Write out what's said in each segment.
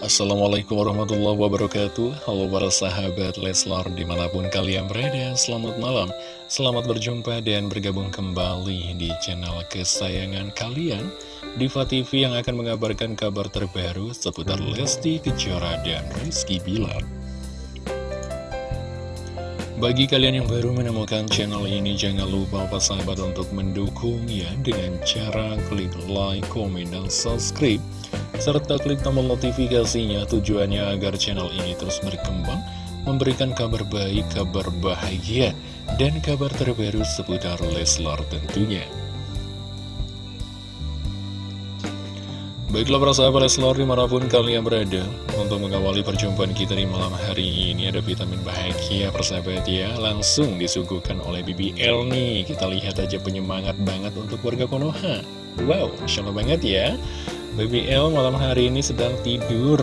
Assalamualaikum warahmatullahi wabarakatuh. Halo para sahabat Leslar di mana pun kalian berada Selamat malam. Selamat berjumpa dan bergabung kembali di channel kesayangan kalian Diva TV yang akan mengabarkan kabar terbaru seputar Lesti Kejora dan Rizky Bilar. Bagi kalian yang baru menemukan channel ini, jangan lupa Pak Sahabat untuk mendukungnya dengan cara klik like, komen, dan subscribe serta klik tombol notifikasinya tujuannya agar channel ini terus berkembang, memberikan kabar baik, kabar bahagia, dan kabar terbaru seputar Leslar tentunya. Baiklah para sahabat Leslar di mana pun kalian berada Untuk mengawali perjumpaan kita di malam hari ini Ada vitamin bahagia persahabat ya. Langsung disuguhkan oleh BBL nih Kita lihat aja penyemangat banget untuk warga Konoha. Wow, Allah banget ya Baby L malam hari ini sedang tidur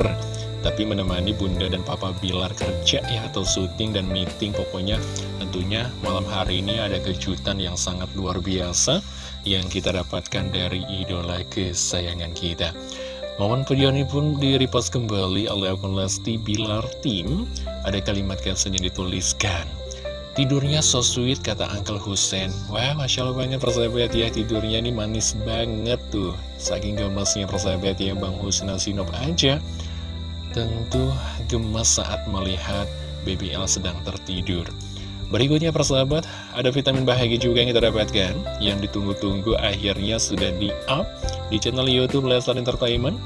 Tapi menemani bunda dan papa Bilar kerja ya Atau syuting dan meeting. Pokoknya tentunya malam hari ini ada kejutan yang sangat luar biasa Yang kita dapatkan dari idola kesayangan kita. Momen video ini pun direpost kembali oleh akun Lesti Bilar Team. Ada kalimat caption yang dituliskan Tidurnya so sweet kata Uncle Hussein. Wah Masya Allah banget persahabat ya Tidurnya ini manis banget tuh. Saking gemesnya persahabat ya Bang Hussein Asinop aja. Tentu gemes saat melihat BBL sedang tertidur. Berikutnya persahabat Ada vitamin bahagia juga yang kita dapatkan Yang ditunggu-tunggu akhirnya sudah di up Di channel Youtube Leslar Entertainment.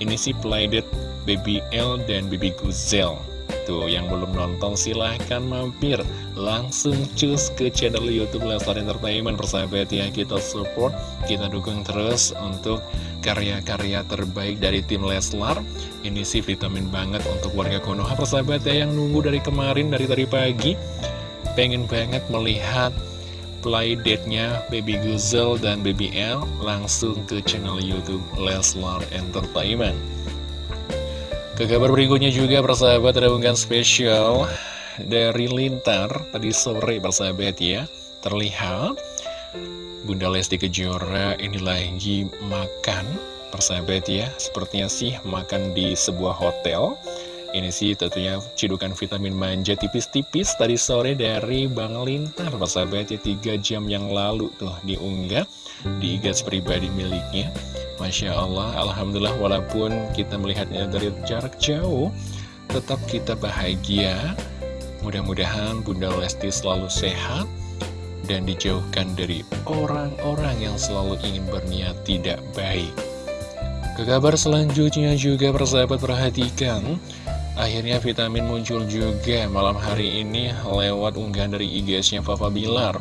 Ini si Playdate BBL dan BB Guzel Tuh, yang belum nonton silahkan mampir. Langsung cus ke channel Youtube Leslar Entertainment Persahabat ya, kita support, kita dukung terus untuk karya-karya terbaik dari tim Leslar. Ini sih vitamin banget untuk warga Konoha Persahabat ya, yang nunggu dari kemarin, dari tadi pagi. Pengen banget melihat playdate-nya Baby Guzel dan Baby L Langsung ke channel Youtube Leslar Entertainment ke kabar berikutnya juga persahabat ada unggahan spesial dari Lintar. Tadi sore persahabat ya Terlihat Bunda Lesti Kejora ini lagi makan persahabat ya. Sepertinya sih makan di sebuah hotel. Ini sih tentunya cidukan vitamin manja tipis-tipis tadi sore dari Bang Lintar persahabat ya. 3 jam yang lalu tuh diunggah di gas pribadi miliknya Masya Allah, Alhamdulillah walaupun kita melihatnya dari jarak jauh Tetap kita bahagia. Mudah-mudahan Bunda Lesti selalu sehat Dan dijauhkan dari orang-orang yang selalu ingin berniat tidak baik. Ke kabar selanjutnya juga persahabat perhatikan. Akhirnya vitamin muncul juga malam hari ini lewat unggahan dari IG-nya Papa Bilar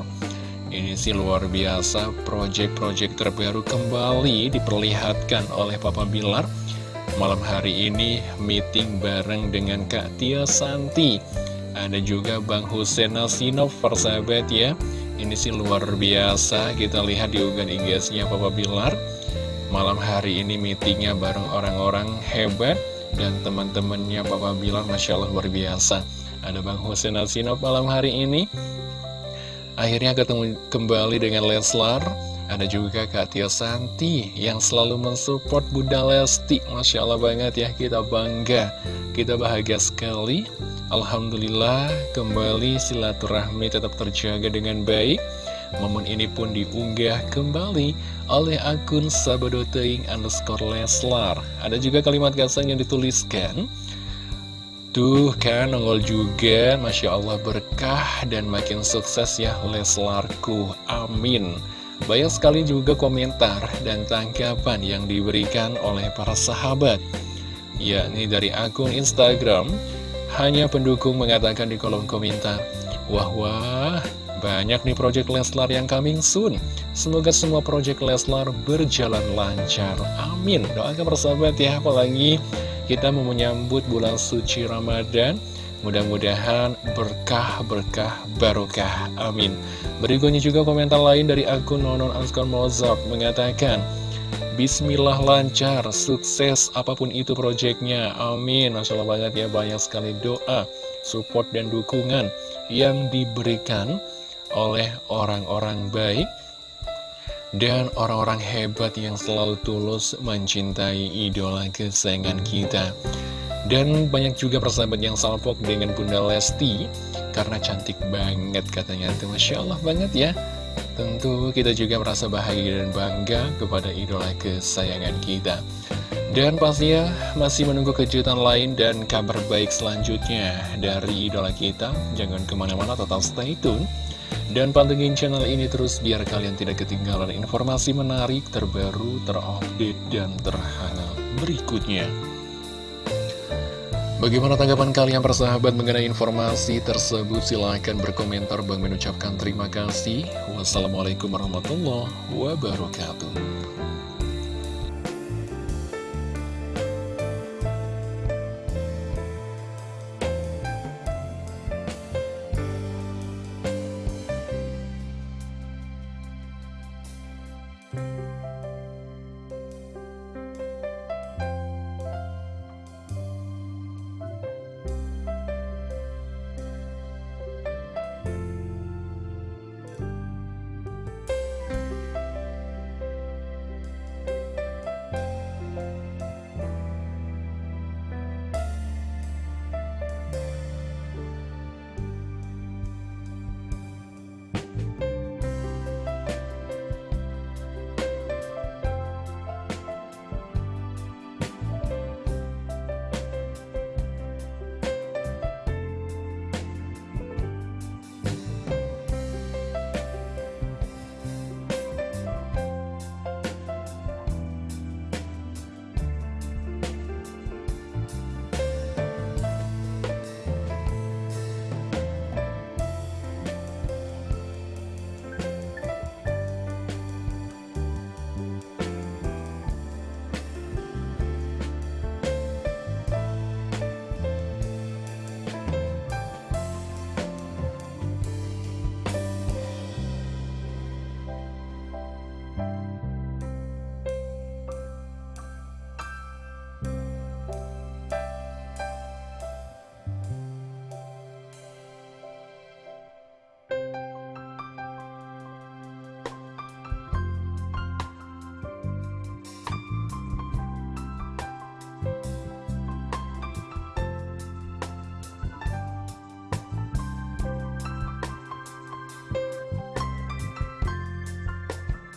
ini sih luar biasa, proyek-proyek terbaru kembali diperlihatkan oleh Papa Bilar. Malam hari ini meeting bareng dengan Kak Tia Santi. Ada juga Bang Hussein Nasinov, persahabat ya. Ini sih luar biasa, kita lihat di unggahan IG-nya Papa Bilar. Malam hari ini meetingnya bareng orang-orang hebat dan teman-temannya Papa Bilar, Masya Allah luar biasa. Ada Bang Hussein Nasinov malam hari ini Akhirnya ketemu kembali dengan Leslar. Ada juga Kak Tia Santi yang selalu mensupport Bunda Lesti. Masya Allah banget ya, kita bangga. Kita bahagia sekali. Alhamdulillah kembali silaturahmi tetap terjaga dengan baik. Momen ini pun diunggah kembali oleh akun sabadoteing underscore Leslar. Ada juga kalimat gasan yang dituliskan Tuh kan nongol juga. Masya Allah berkah dan makin sukses ya Leslarku Amin. Banyak sekali juga komentar dan tanggapan yang diberikan oleh para sahabat. Yakni dari akun Instagram Hanya pendukung mengatakan di kolom komentar Wah wah banyak nih project Leslar yang coming soon. Semoga semua project Leslar berjalan lancar. Amin. Doakan persahabat ya apalagi kita mau menyambut bulan suci Ramadan. Mudah-mudahan berkah-berkah barokah. Amin. Berikutnya juga komentar lain dari akun Nonon Anskon Mozart Mengatakan Bismillah lancar, sukses apa pun itu proyeknya Amin. Masya Allah banget ya banyak sekali doa Support dan dukungan yang diberikan oleh orang-orang baik dan orang-orang hebat yang selalu tulus mencintai idola kesayangan kita. Dan banyak juga persahabat yang salpok dengan Bunda Lesti Karena cantik banget katanya. Tuh Masya Allah banget ya. Tentu kita juga merasa bahagia dan bangga kepada idola kesayangan kita. Dan pastinya masih menunggu kejutan lain dan kabar baik selanjutnya dari idola kita. Jangan ke mana-mana tetap stay tune dan pantengin channel ini terus biar kalian tidak ketinggalan informasi menarik, terbaru, terupdate, dan terhangat berikutnya. Bagaimana tanggapan kalian persahabat mengenai informasi tersebut? Silahkan berkomentar. Bang mengucapkan terima kasih. Wassalamualaikum warahmatullahi wabarakatuh.